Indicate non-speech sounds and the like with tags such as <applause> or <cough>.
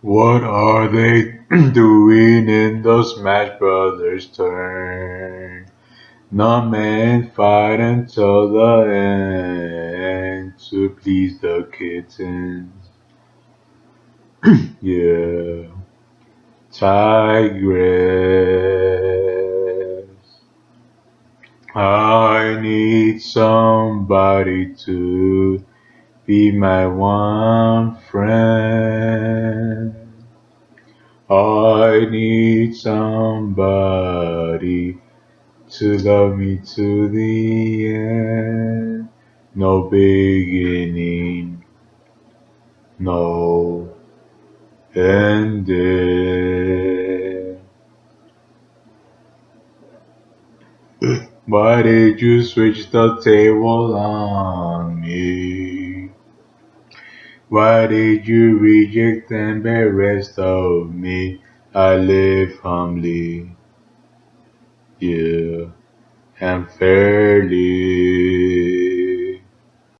What are they <clears throat> doing in the Smash Brothers turn? No man fight until the end to please the kittens. <clears throat> yeah. Tigress. I need somebody to be my one friend. I need somebody to love me to the end. No beginning, no ending. Why did you switch the table on me? Why did you reject and rest of me? I live humbly, yeah, and fairly.